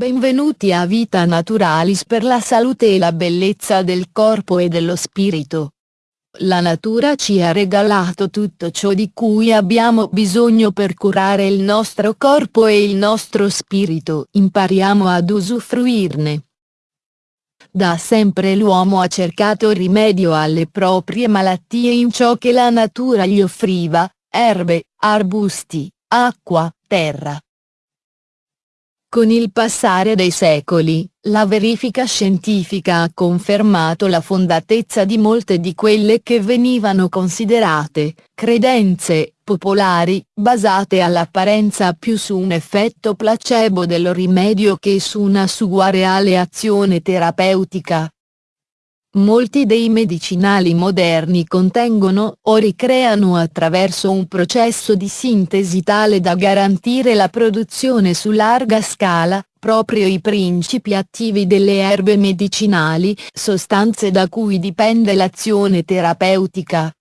Benvenuti a Vita Naturalis per la salute e la bellezza del corpo e dello spirito. La natura ci ha regalato tutto ciò di cui abbiamo bisogno per curare il nostro corpo e il nostro spirito. Impariamo ad usufruirne. Da sempre l'uomo ha cercato rimedio alle proprie malattie in ciò che la natura gli offriva, erbe, arbusti, acqua, terra. Con il passare dei secoli, la verifica scientifica ha confermato la fondatezza di molte di quelle che venivano considerate, credenze, popolari, basate all'apparenza più su un effetto placebo del rimedio che su una sua reale azione terapeutica. Molti dei medicinali moderni contengono o ricreano attraverso un processo di sintesi tale da garantire la produzione su larga scala, proprio i principi attivi delle erbe medicinali, sostanze da cui dipende l'azione terapeutica.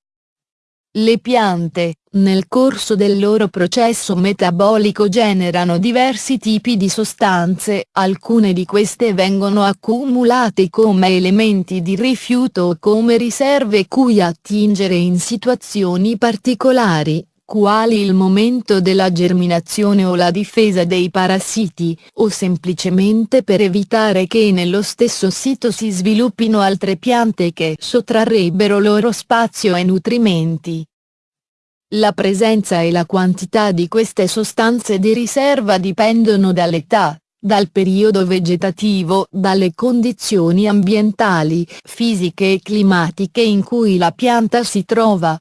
Le piante, nel corso del loro processo metabolico generano diversi tipi di sostanze, alcune di queste vengono accumulate come elementi di rifiuto o come riserve cui attingere in situazioni particolari, quali il momento della germinazione o la difesa dei parassiti, o semplicemente per evitare che nello stesso sito si sviluppino altre piante che sottrarrebbero loro spazio e nutrimenti. La presenza e la quantità di queste sostanze di riserva dipendono dall'età, dal periodo vegetativo, dalle condizioni ambientali, fisiche e climatiche in cui la pianta si trova.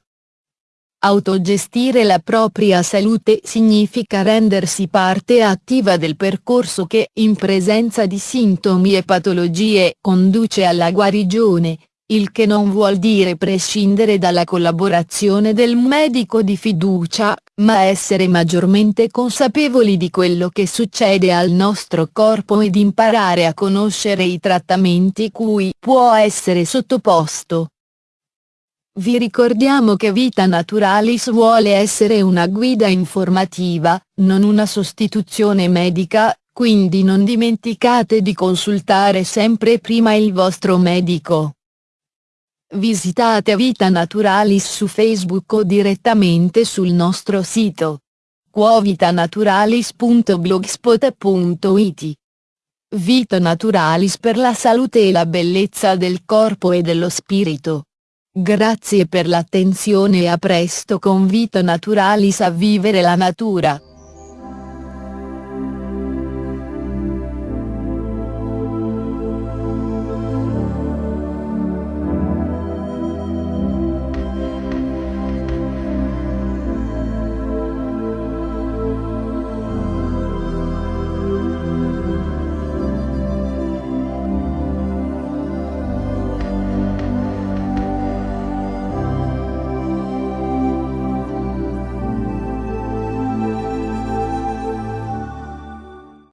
Autogestire la propria salute significa rendersi parte attiva del percorso che, in presenza di sintomi e patologie, conduce alla guarigione, il che non vuol dire prescindere dalla collaborazione del medico di fiducia, ma essere maggiormente consapevoli di quello che succede al nostro corpo ed imparare a conoscere i trattamenti cui può essere sottoposto. Vi ricordiamo che Vita Naturalis vuole essere una guida informativa, non una sostituzione medica, quindi non dimenticate di consultare sempre prima il vostro medico. Visitate Vita Naturalis su Facebook o direttamente sul nostro sito quovitanaturalis.blogspot.it Vita Naturalis per la salute e la bellezza del corpo e dello spirito. Grazie per l'attenzione e a presto con Vita Naturalis a vivere la natura.